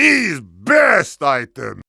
is best item.